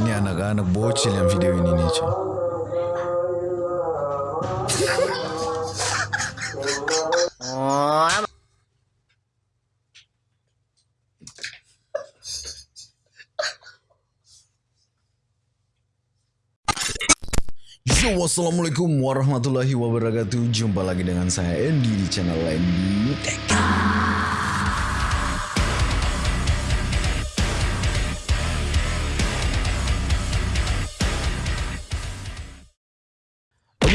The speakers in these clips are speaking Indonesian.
Ini anak-anak bocil yang video ini nih cuy. Yo, wassalamualaikum warahmatullahi wabarakatuh. Jumpa lagi dengan saya Andy di channel Andy Tech.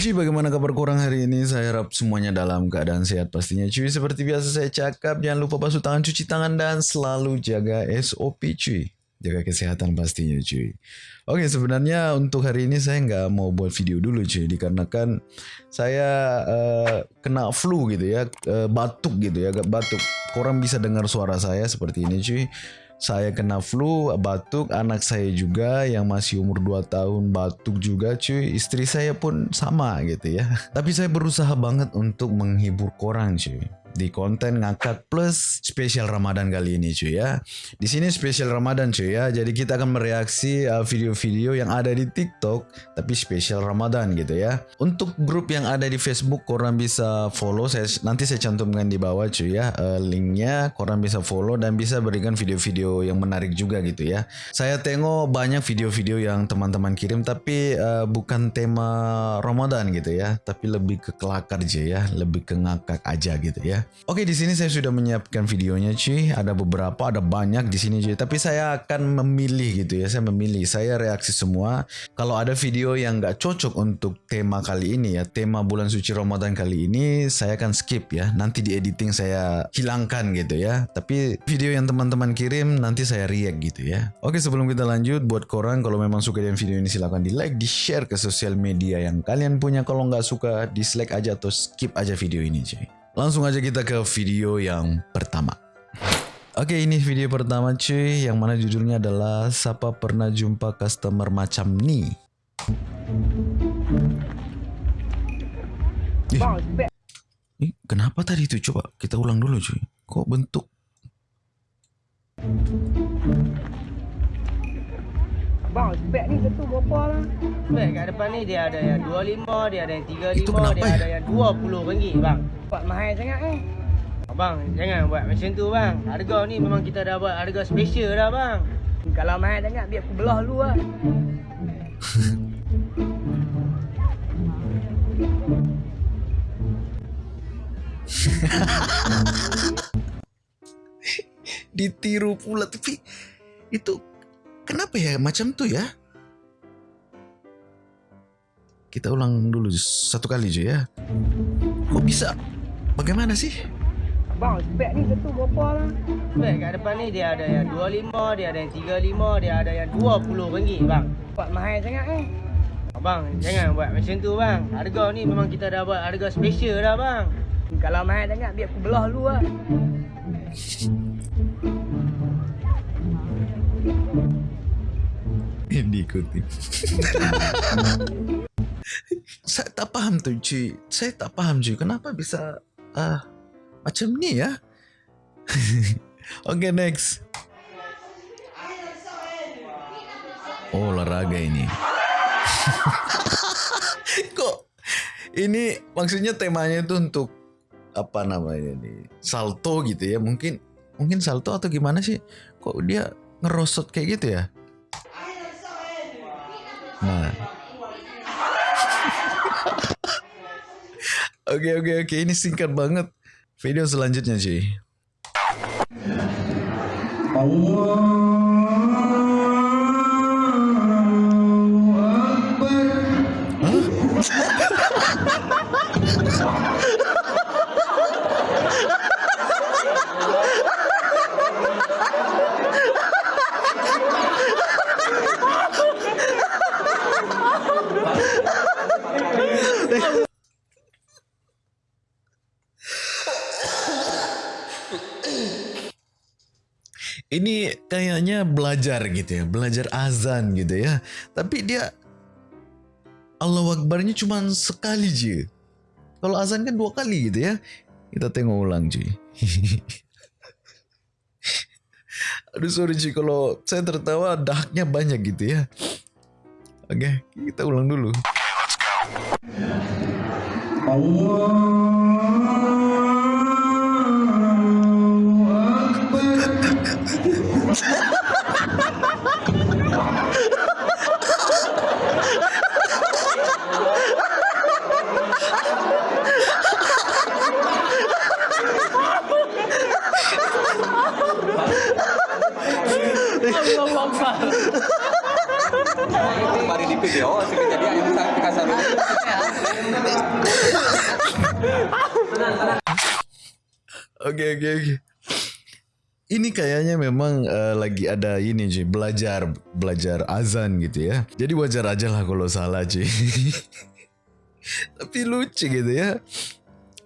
Cuy, bagaimana kabar kurang hari ini? Saya harap semuanya dalam keadaan sehat pastinya cuy. Seperti biasa saya cakap, jangan lupa basuh tangan, cuci tangan, dan selalu jaga SOP cuy. Jaga kesehatan pastinya cuy. Oke sebenarnya untuk hari ini saya nggak mau buat video dulu cuy. Dikarenakan saya uh, kena flu gitu ya. Uh, batuk gitu ya, agak batuk. Korang bisa dengar suara saya seperti ini cuy. Saya kena flu, batuk, anak saya juga yang masih umur 2 tahun batuk juga cuy. Istri saya pun sama gitu ya. Tapi saya berusaha banget untuk menghibur korang cuy di konten ngangkat plus spesial Ramadan kali ini cuy ya. Di sini spesial Ramadan cuy ya. Jadi kita akan mereaksi uh, video-video yang ada di TikTok tapi spesial Ramadan gitu ya. Untuk grup yang ada di Facebook korang bisa follow saya nanti saya cantumkan di bawah cuy ya uh, linknya korang bisa follow dan bisa berikan video-video yang menarik juga gitu ya. Saya tengok banyak video-video yang teman-teman kirim tapi uh, bukan tema Ramadan gitu ya, tapi lebih ke kelakar aja ya, lebih ke ngakak aja gitu ya. Oke, di sini saya sudah menyiapkan videonya, cuy. Ada beberapa, ada banyak di sini, cuy. Tapi saya akan memilih gitu ya. Saya memilih, saya reaksi semua. Kalau ada video yang nggak cocok untuk tema kali ini ya, tema bulan suci Ramadan kali ini, saya akan skip ya. Nanti di editing saya hilangkan gitu ya. Tapi video yang teman-teman kirim nanti saya react gitu ya. Oke, sebelum kita lanjut, buat korang kalau memang suka dengan video ini silahkan di like, di share ke sosial media yang kalian punya. Kalau nggak suka, dislike aja atau skip aja video ini, cuy. Langsung aja kita ke video yang pertama. Oke ini video pertama cuy yang mana judulnya adalah siapa pernah jumpa customer macam ni. Ih, ih, kenapa tadi itu coba kita ulang dulu cuy. Kok bentuk Bang, spek ni tentu berapa lah? Spek kat depan ni dia ada yang 25, dia ada yang 35, dia ya? ada yang 20 ringgit bang. Buat mahal sangat eh. Bang, jangan buat macam tu bang. Harga ni memang kita dah buat harga special dah bang. Kalau mahal sangat biar aku belah dulu lah. Ditiru pula tapi itu Kenapa ya macam tuh ya? Kita ulang dulu satu kali aja ya. Kok bisa? Bagaimana sih? Bang, spek ni satu berapa lah? Spek kat depan ni dia ada yang 25, dia ada yang 35, dia ada yang 20 ringgit bang. Buat mahal sangat eh. Bang, jangan buat macam tu bang. Harga ni memang kita dah buat harga special dah bang. Kalau mahal sangat biar aku belah dulu lah. yang diikuti. saya tak paham tuh cuy. Saya tak paham cuy. Kenapa bisa uh, macam ni ya? Oke okay, next. Oh olahraga ini. Kok ini maksudnya temanya itu untuk apa namanya nih salto gitu ya mungkin mungkin salto atau gimana sih kok dia ngerosot kayak gitu ya Nah. Oke oke oke ini singkat banget. Video selanjutnya cuy. Allah ini kayaknya belajar gitu ya, belajar azan gitu ya. Tapi dia Allah Akbarnya cuma sekali aja. Kalau azan kan dua kali gitu ya. Kita tengok ulang cuy. Aduh sorry cuy kalau saya tertawa dahaknya banyak gitu ya. Oke, kita ulang dulu. Mari di video, Oke oke oke. Ini kayaknya memang eh, lagi ada ini cuy belajar belajar azan gitu ya. Jadi wajar aja lah kalau salah cuy. Tapi lucu gitu ya.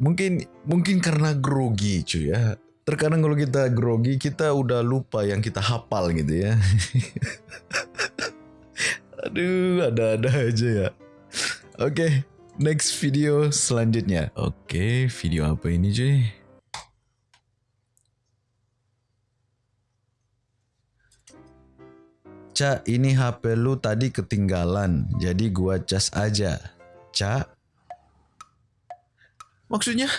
Mungkin mungkin karena grogi cuy ya. Terkadang kalau kita grogi kita udah lupa yang kita hafal gitu ya. Aduh ada-ada aja ya. Oke, next video selanjutnya. Oke, video apa ini cuy? Cak, ini HP lu tadi ketinggalan, jadi gua cas aja. Cak? Maksudnya?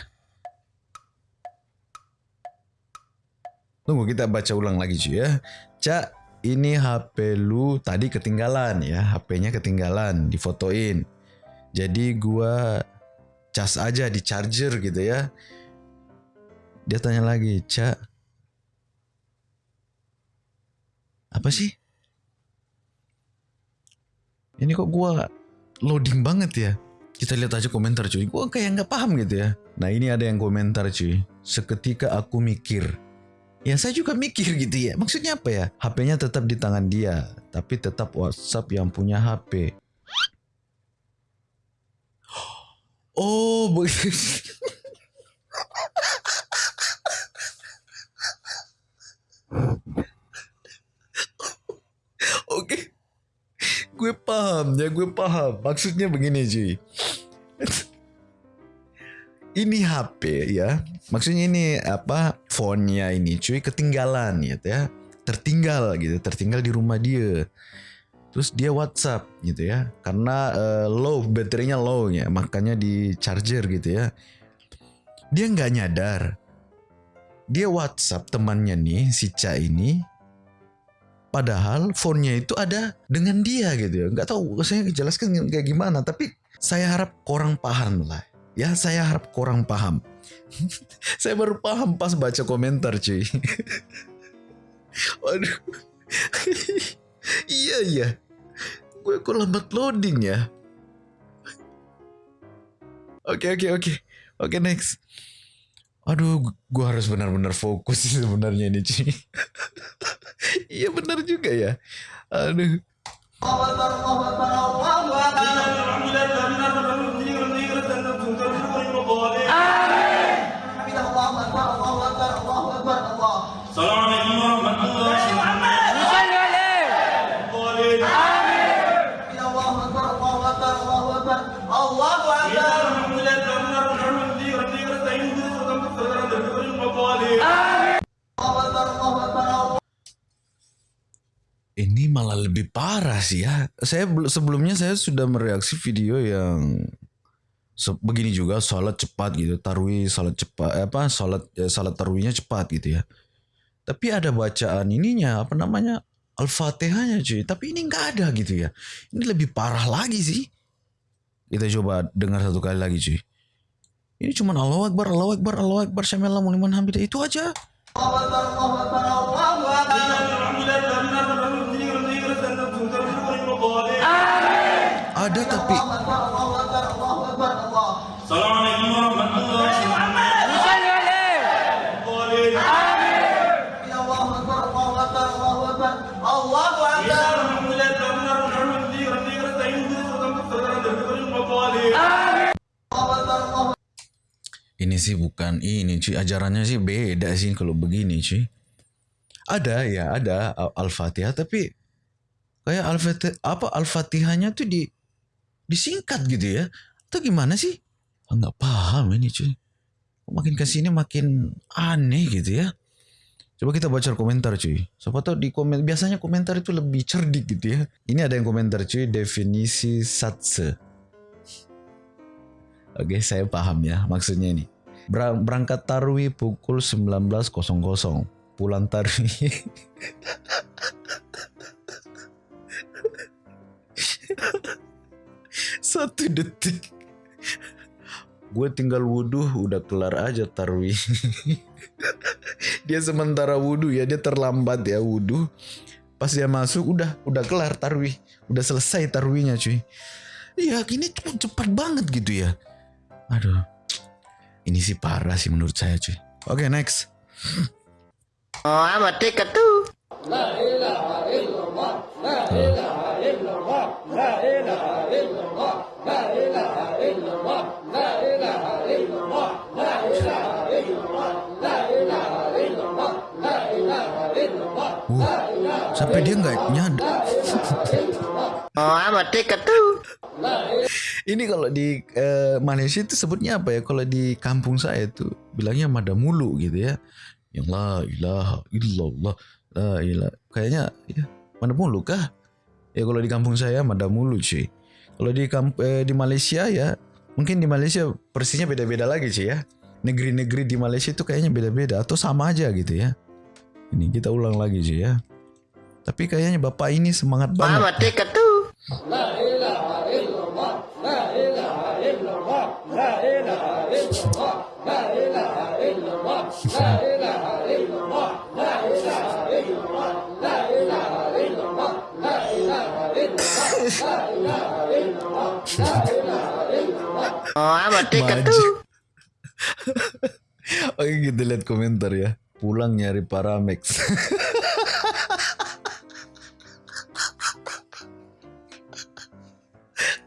Tunggu kita baca ulang lagi cuy ya. Cak, ini HP lu tadi ketinggalan ya, HP-nya ketinggalan, difotoin. Jadi gua cas aja di charger gitu ya. Dia tanya lagi, Cak. Apa sih? Ini kok gua loading banget ya? Kita lihat aja komentar cuy. Gua kayak nggak paham gitu ya. Nah ini ada yang komentar cuy. Seketika aku mikir. Ya saya juga mikir gitu ya. Maksudnya apa ya? HP-nya tetap di tangan dia. Tapi tetap WhatsApp yang punya HP. Oh. Oke. Gue paham ya, gue paham. Maksudnya begini cuy. Ini HP ya. Maksudnya ini apa? Phone-nya ini cuy ketinggalan gitu ya. Tertinggal gitu, tertinggal di rumah dia. Terus dia WhatsApp gitu ya. Karena eh, low, baterainya low ya, makanya di charger gitu ya. Dia nggak nyadar. Dia WhatsApp temannya nih, si Ca ini. Padahal phone-nya itu ada dengan dia gitu ya. Nggak tahu saya jelaskan kayak gimana. Tapi saya harap korang paham lah. Ya saya harap korang paham. saya baru paham pas baca komentar cuy. Waduh. iya iya. Gue kok lambat loading ya. Oke oke oke. Oke next. Aduh, gue harus benar-benar fokus sih sebenarnya ini Ci. Iya benar juga ya. Aduh. lebih parah sih ya. Saya sebelumnya saya sudah mereaksi video yang begini juga salat cepat gitu, tarwi salat cepat eh, apa salat ya, tarwinya cepat gitu ya. Tapi ada bacaan ininya apa namanya al-fatihahnya cuy. Tapi ini nggak ada gitu ya. Ini lebih parah lagi sih. Kita coba dengar satu kali lagi cuy. Ini cuman Allahu Akbar, Allahu Akbar, Allahu Akbar, Syamilallahu liman hamidah itu aja. Allah Akbar, Allah Akbar, Allah Akbar. Ada tapi. Ini sih bukan ini cuy, ajarannya sih beda sih kalau begini cuy. Ada ya, ada Al-Fatihah tapi kayak Al-Fatihah apa Al-Fatihahnya tuh di disingkat gitu ya. Atau gimana sih? Ah, Nggak paham ini cuy. Makin ke sini makin aneh gitu ya. Coba kita baca komentar cuy. Siapa tahu di komen biasanya komentar itu lebih cerdik gitu ya. Ini ada yang komentar cuy definisi satse. Oke, saya paham ya maksudnya ini. Ber- berangkat tarwi pukul 19.00. Pulang tarwi. Satu detik. Gue tinggal wudhu udah kelar aja tarwi. dia sementara wudhu ya dia terlambat ya wudhu. Pas dia masuk udah udah kelar tarwi, udah selesai tarwinya cuy. Iya ini tuh cepat banget gitu ya. Aduh, ini sih parah sih menurut saya cuy. Oke next. Oh, amat dekat tuh. Uh, Dekat tuh. Ini kalau di eh, Malaysia itu sebutnya apa ya? Kalau di kampung saya itu bilangnya madamulu gitu ya. Yang la ilaha illallah la ilaha. Kayaknya ya madamulu kah? Ya kalau di kampung saya madamulu cuy. Kalau di kamp eh, di Malaysia ya mungkin di Malaysia persisnya beda-beda lagi cuy ya. Negeri-negeri di Malaysia itu kayaknya beda-beda atau sama aja gitu ya. Ini kita ulang lagi cuy ya. Tapi kayaknya bapak ini semangat banget. Oh, amat dekat tuh. Oke kita lihat komentar ya. Pulang nyari Paramex.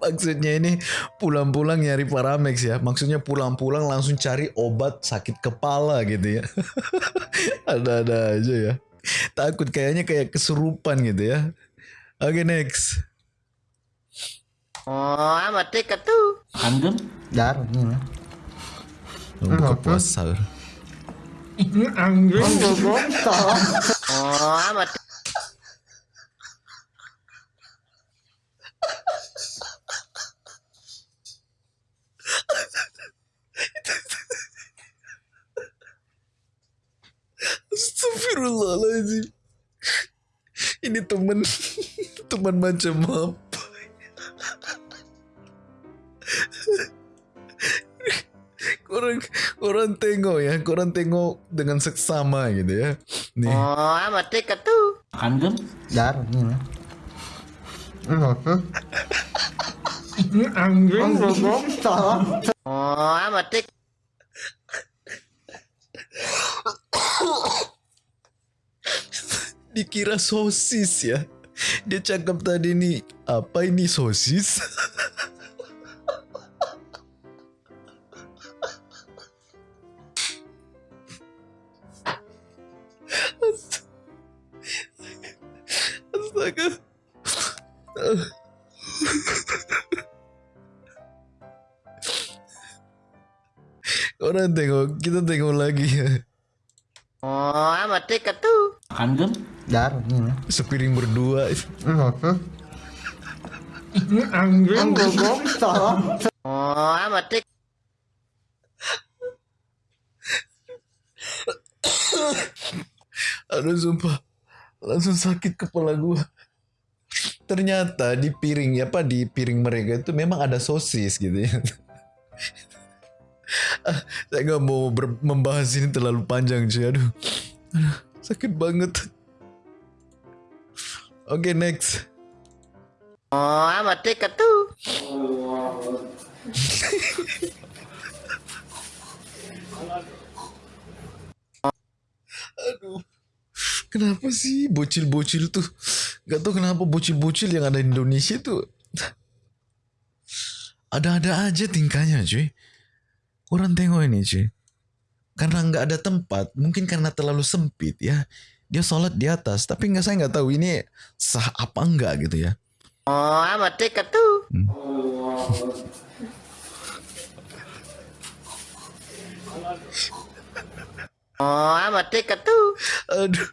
Maksudnya ini pulang-pulang nyari Paramex ya. Maksudnya pulang-pulang langsung cari obat sakit kepala gitu ya. Ada-ada aja ya. Takut kayaknya kayak kesurupan gitu ya. Oke next. Oh, amat dekat tuh. Dar. Buka puasa. Oh, amat Astagfirullahaladzim. Ini teman teman macam apa? Korang, korang tengok ya, korang tengok dengan seksama gitu ya. Nih, Oh, amat dekat tuh. Dar, ini mah. Oh, amat dekat. Dikira sosis ya. Dia cakap tadi nih, apa ini sosis? Orang tengok, kita tengok lagi ya. Oh, amat dekat. Dar, ini mah. Sepiring berdua. Oh, amat dekat. Aduh sumpah Langsung sakit kepala gua Ternyata di piring apa di piring mereka itu memang ada sosis gitu ya. Ah, Saya nggak mau ber- membahas ini terlalu panjang cuy. Aduh, aduh sakit banget. Oke next. Oh, amat dekat tuh. Aduh. Kenapa sih bocil-bocil tuh? Gak tau kenapa bocil-bocil yang ada di Indonesia tuh ada-ada aja tingkahnya cuy. Orang tengok ini cuy. Karena nggak ada tempat, mungkin karena terlalu sempit ya. Dia sholat di atas, tapi nggak saya nggak tahu ini sah apa enggak gitu ya. Oh, amat dekat tuh. Oh, amat dekat tuh. Aduh.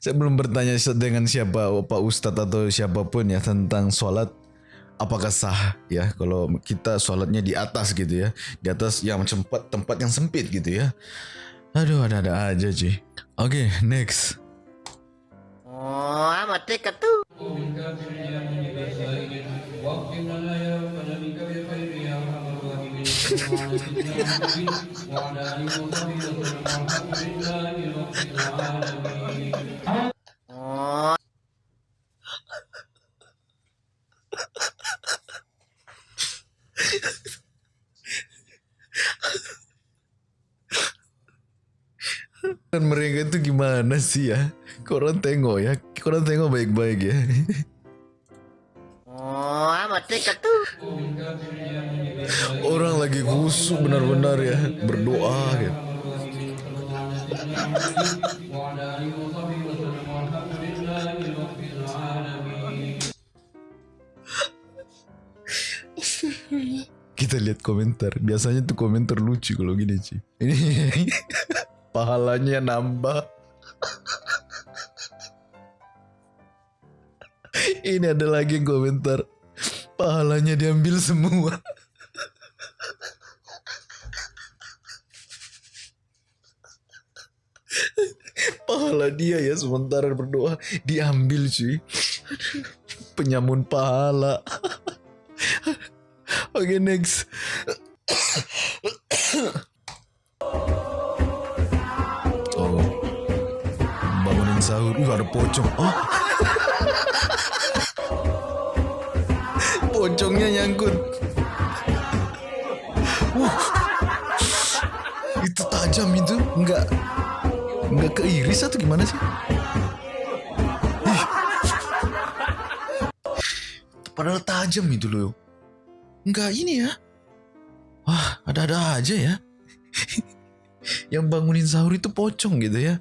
Saya belum bertanya dengan siapa Pak Ustadz atau siapa pun ya tentang sholat apakah sah ya kalau kita sholatnya di atas gitu ya? Di atas yang tempat tempat yang sempit gitu ya? Aduh ada-ada aja sih oke next. Oh, amat dekat dan mereka itu gimana sih ya? Korang tengok ya? Korang tengok baik-baik ya? Oh, amat dekat tuh. orang lagi khusyuk benar-benar ya berdoa ya kita lihat komentar. Biasanya tuh komentar lucu kalau gini sih ini pahalanya nambah. Ini ada lagi komentar. Pahalanya diambil semua. Pahala dia ya sementara berdoa. Diambil cuy penyamun pahala oke next. Oh. Bangunin sahur uh ada pocong. Oh. Pocongnya nyangkut. Wah. itu tajam itu enggak enggak keiris atau gimana sih? Ih. padahal tajam itu loh enggak ini ya wah ada-ada aja ya yang bangunin sahur itu pocong gitu ya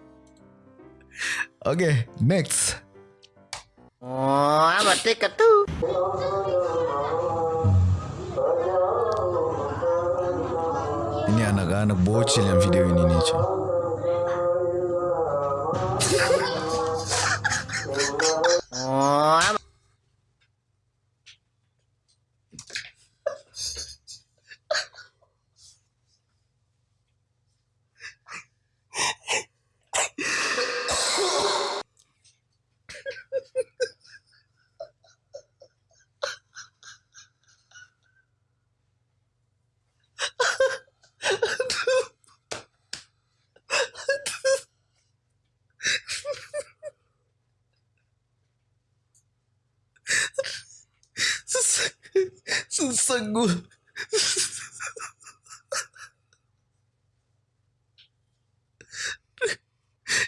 oke next Oh, amat tuh. Ini anak-anak bocil yang video ini nih cuy. Oh, susah gue.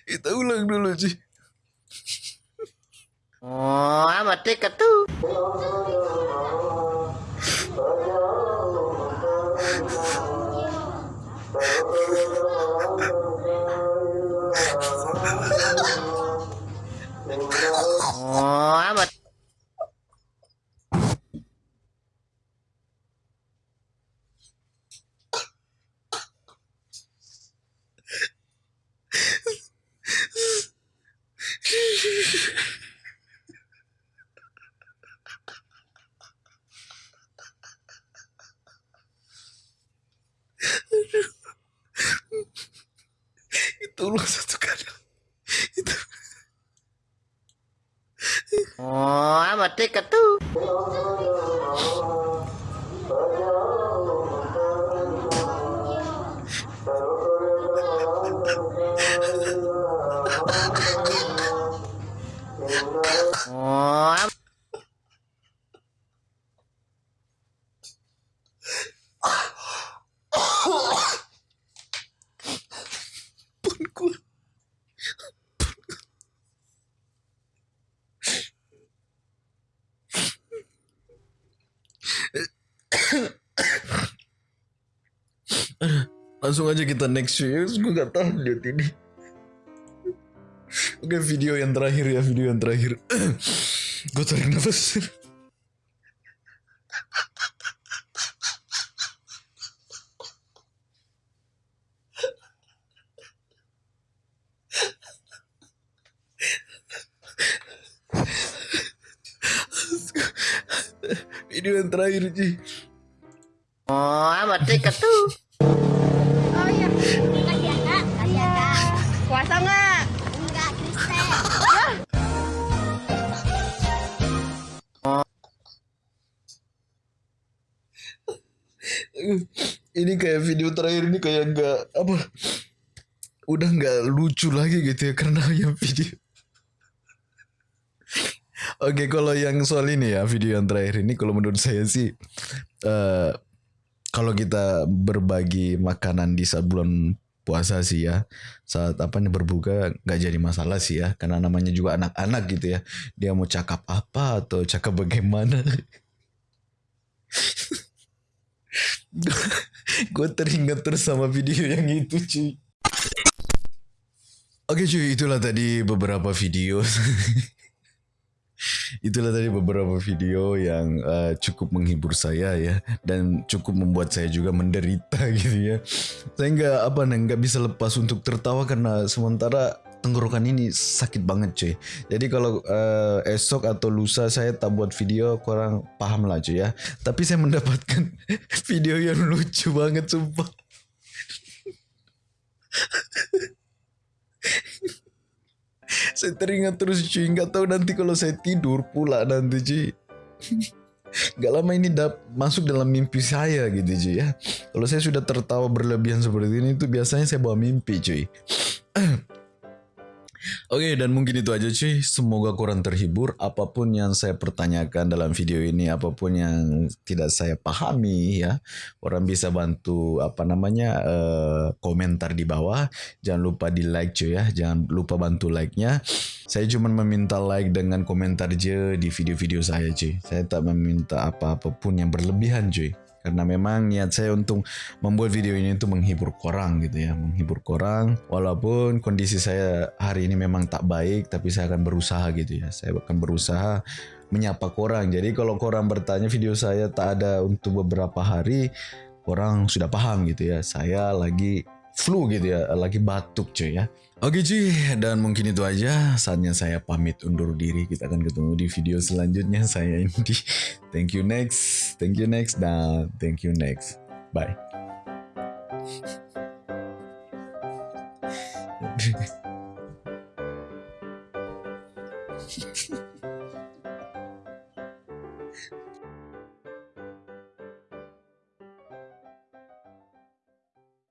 Kita ulang dulu sih. Oh, amat dekat tuh. Itu ulang satu kali. Itu. Oh, amat dekat tuh. langsung aja kita next news gue gak tahan lihat ini oke video yang terakhir ya video yang terakhir gue tarik nafas video yang terakhir Ji. Oh, amat dekat tuh. Puasa nggak? Enggak, Kristen. Ini kayak video terakhir ini kayak nggak apa udah nggak lucu lagi gitu ya karena yang video. Oke, kalau yang soal ini ya video yang terakhir ini kalau menurut saya sih eh kalau kita berbagi makanan di saat bulan puasa sih ya. Saat apa nih berbuka nggak jadi masalah sih ya. Karena namanya juga anak-anak gitu ya. Dia mau cakap apa atau cakap bagaimana? Gue teringat terus sama video yang itu cuy. Oke cuy itulah tadi beberapa video itulah tadi beberapa video yang eh, cukup menghibur saya ya dan cukup membuat saya juga menderita gitu ya. Saya nggak apa nih nggak bisa lepas untuk tertawa karena sementara tenggorokan ini sakit banget cuy. Jadi kalau eh, esok atau lusa saya tak buat video kurang paham lah cuy ya. Tapi saya mendapatkan video yang lucu banget sumpah saya teringat terus cuy nggak tahu nanti kalau saya tidur pula nanti cuy Gak lama ini dap masuk dalam mimpi saya gitu cuy ya. Kalau saya sudah tertawa berlebihan seperti ini itu biasanya saya bawa mimpi cuy Oke dan mungkin itu aja cuy. Semoga kurang terhibur. Apa pun yang saya pertanyakan dalam video ini Apa pun yang tidak saya pahami ya Orang bisa bantu apa namanya eh, Komentar di bawah. Jangan lupa di like cuy ya. Jangan lupa bantu like-nya. Saya cuma meminta like dengan komentar je di video-video saya cuy. Saya tak meminta apa-apapun yang berlebihan cuy karena memang niat saya untuk membuat video ini untuk menghibur korang gitu ya menghibur korang. Walaupun kondisi saya hari ini memang tak baik tapi saya akan berusaha gitu ya. Saya akan berusaha menyapa korang. Jadi kalau korang bertanya video saya tak ada untuk beberapa hari korang sudah paham gitu ya. Saya lagi flu gitu ya lagi batuk cuy ya. Oke cuy, dan mungkin itu aja. Saatnya saya pamit undur diri. Kita akan ketemu di video selanjutnya. Saya Indi. Thank you next, thank you next, dan thank you next. Bye.